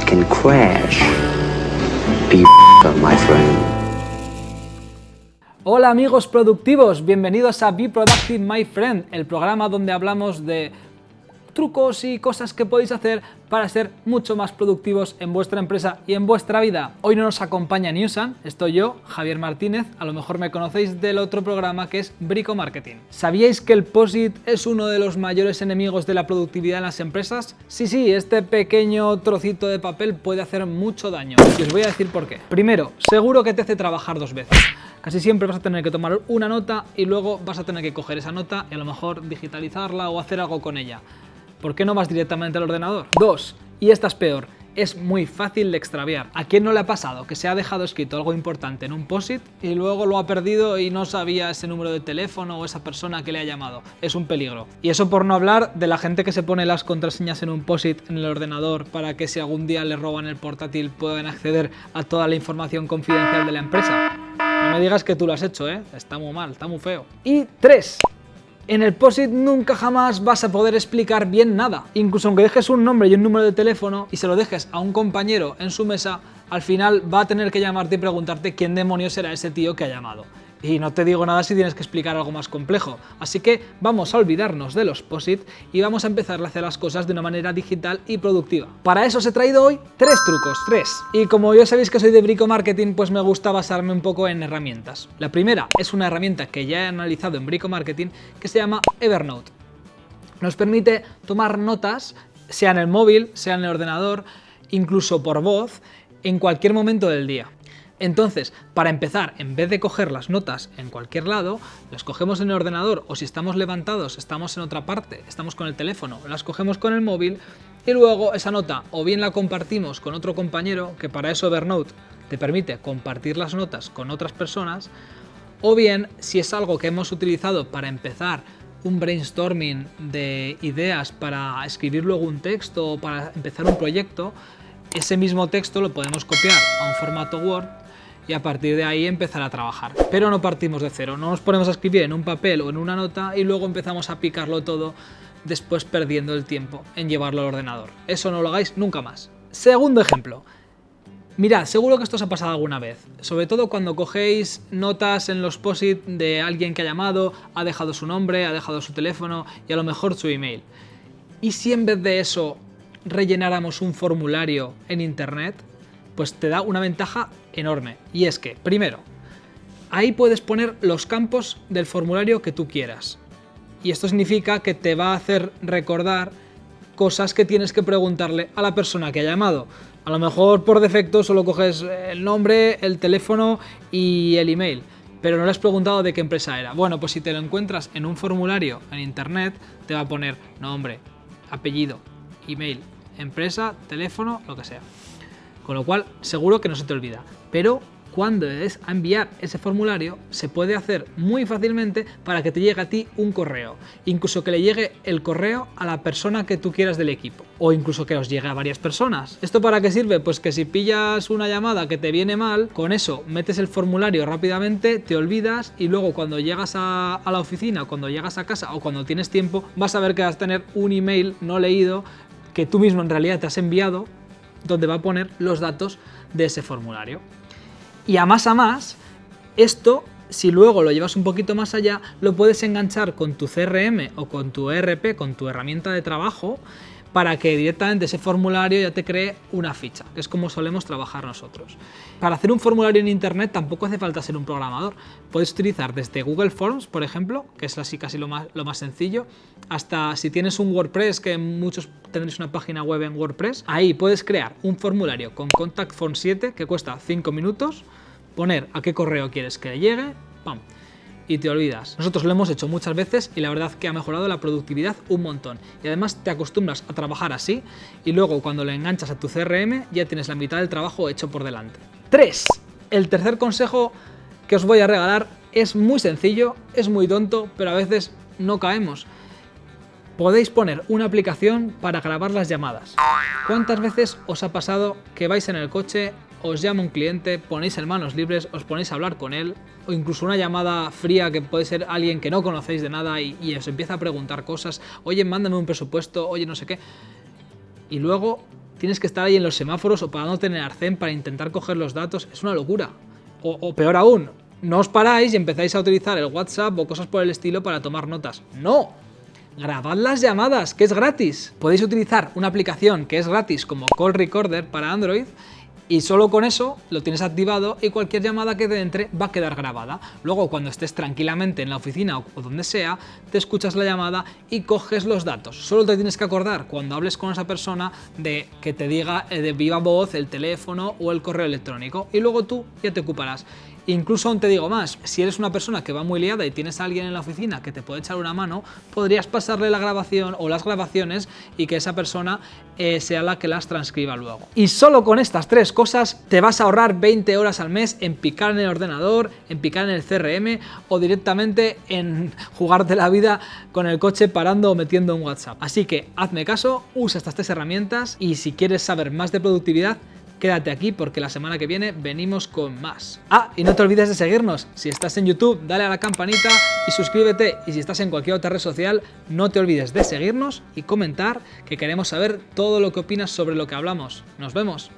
can crash. My friend. Hola amigos productivos, bienvenidos a Be Productive My Friend, el programa donde hablamos de trucos y cosas que podéis hacer para ser mucho más productivos en vuestra empresa y en vuestra vida. Hoy no nos acompaña Newsan, estoy yo, Javier Martínez, a lo mejor me conocéis del otro programa que es Brico Marketing. ¿Sabíais que el POSIT es uno de los mayores enemigos de la productividad en las empresas? Sí, sí, este pequeño trocito de papel puede hacer mucho daño y os voy a decir por qué. Primero, seguro que te hace trabajar dos veces. Casi siempre vas a tener que tomar una nota y luego vas a tener que coger esa nota y a lo mejor digitalizarla o hacer algo con ella. ¿Por qué no vas directamente al ordenador? Dos, y esta es peor, es muy fácil de extraviar. ¿A quién no le ha pasado que se ha dejado escrito algo importante en un POSIT y luego lo ha perdido y no sabía ese número de teléfono o esa persona que le ha llamado? Es un peligro. Y eso por no hablar de la gente que se pone las contraseñas en un POSIT en el ordenador para que si algún día le roban el portátil puedan acceder a toda la información confidencial de la empresa. No me digas que tú lo has hecho, ¿eh? Está muy mal, está muy feo. Y tres, en el POSIT nunca jamás vas a poder explicar bien nada. Incluso aunque dejes un nombre y un número de teléfono y se lo dejes a un compañero en su mesa, al final va a tener que llamarte y preguntarte quién demonios será ese tío que ha llamado. Y no te digo nada si tienes que explicar algo más complejo. Así que vamos a olvidarnos de los POSIT y vamos a empezar a hacer las cosas de una manera digital y productiva. Para eso os he traído hoy tres trucos, tres. Y como ya sabéis que soy de Brico Marketing, pues me gusta basarme un poco en herramientas. La primera es una herramienta que ya he analizado en Brico Marketing que se llama Evernote. Nos permite tomar notas, sea en el móvil, sea en el ordenador, incluso por voz, en cualquier momento del día. Entonces, para empezar, en vez de coger las notas en cualquier lado, las cogemos en el ordenador o si estamos levantados, estamos en otra parte, estamos con el teléfono, las cogemos con el móvil y luego esa nota o bien la compartimos con otro compañero, que para eso Evernote te permite compartir las notas con otras personas, o bien si es algo que hemos utilizado para empezar un brainstorming de ideas para escribir luego un texto o para empezar un proyecto, ese mismo texto lo podemos copiar a un formato Word y a partir de ahí empezar a trabajar. Pero no partimos de cero, no nos ponemos a escribir en un papel o en una nota y luego empezamos a picarlo todo después perdiendo el tiempo en llevarlo al ordenador. Eso no lo hagáis nunca más. Segundo ejemplo. Mirad, seguro que esto os ha pasado alguna vez, sobre todo cuando cogéis notas en los POSIT de alguien que ha llamado, ha dejado su nombre, ha dejado su teléfono y a lo mejor su email. ¿Y si en vez de eso rellenáramos un formulario en internet? Pues te da una ventaja enorme. Y es que, primero, ahí puedes poner los campos del formulario que tú quieras. Y esto significa que te va a hacer recordar cosas que tienes que preguntarle a la persona que ha llamado. A lo mejor por defecto solo coges el nombre, el teléfono y el email, pero no le has preguntado de qué empresa era. Bueno, pues si te lo encuentras en un formulario en internet, te va a poner nombre, apellido, email, empresa, teléfono, lo que sea. Con lo cual, seguro que no se te olvida. Pero cuando es a enviar ese formulario, se puede hacer muy fácilmente para que te llegue a ti un correo. Incluso que le llegue el correo a la persona que tú quieras del equipo. O incluso que os llegue a varias personas. ¿Esto para qué sirve? Pues que si pillas una llamada que te viene mal, con eso metes el formulario rápidamente, te olvidas y luego cuando llegas a, a la oficina, cuando llegas a casa o cuando tienes tiempo, vas a ver que vas a tener un email no leído que tú mismo en realidad te has enviado donde va a poner los datos de ese formulario. Y a más a más, esto, si luego lo llevas un poquito más allá, lo puedes enganchar con tu CRM o con tu ERP, con tu herramienta de trabajo, para que directamente ese formulario ya te cree una ficha, que es como solemos trabajar nosotros. Para hacer un formulario en internet tampoco hace falta ser un programador. Puedes utilizar desde Google Forms, por ejemplo, que es así casi lo más, lo más sencillo, hasta si tienes un WordPress, que muchos tendréis una página web en WordPress, ahí puedes crear un formulario con Contact Form 7 que cuesta 5 minutos, poner a qué correo quieres que le llegue, ¡pam! Y te olvidas. Nosotros lo hemos hecho muchas veces y la verdad que ha mejorado la productividad un montón. Y además te acostumbras a trabajar así y luego cuando lo enganchas a tu CRM ya tienes la mitad del trabajo hecho por delante. 3. El tercer consejo que os voy a regalar es muy sencillo, es muy tonto, pero a veces no caemos. Podéis poner una aplicación para grabar las llamadas. ¿Cuántas veces os ha pasado que vais en el coche os llama un cliente, ponéis en manos libres, os ponéis a hablar con él, o incluso una llamada fría que puede ser alguien que no conocéis de nada y, os empieza a preguntar cosas, oye, mándame un presupuesto, oye, no sé qué, y luego tienes que estar ahí en los semáforos o parándote en el arcén para intentar coger los datos, es una locura. O, o peor aún, no os paráis y empezáis a utilizar el WhatsApp o cosas por el estilo para tomar notas. ¡No! Grabad las llamadas, que es gratis. Podéis utilizar una aplicación que es gratis como Call Recorder para Android y solo con eso lo tienes activado y cualquier llamada que te entre va a quedar grabada. Luego cuando estés tranquilamente en la oficina o donde sea, te escuchas la llamada y coges los datos. Solo te tienes que acordar cuando hables con esa persona de que te diga eh, de viva voz el teléfono o el correo electrónico y luego tú ya te ocuparás. Incluso aún te digo más, si eres una persona que va muy liada y tienes a alguien en la oficina que te puede echar una mano, podrías pasarle la grabación o las grabaciones y que esa persona eh, sea la que las transcriba luego. Y solo con estas tres cosas te vas a ahorrar 20 horas al mes en picar en el ordenador, en picar en el CRM o directamente en jugarte la vida con el coche parando o metiendo un WhatsApp. Así que hazme caso, usa estas tres herramientas y si quieres saber más de productividad, quédate aquí porque la semana que viene venimos con más. Ah, y no te olvides de seguirnos. Si estás en YouTube, dale a la campanita y suscríbete. Y si estás en cualquier otra red social, no te olvides de seguirnos y comentar que queremos saber todo lo que opinas sobre lo que hablamos. Nos vemos.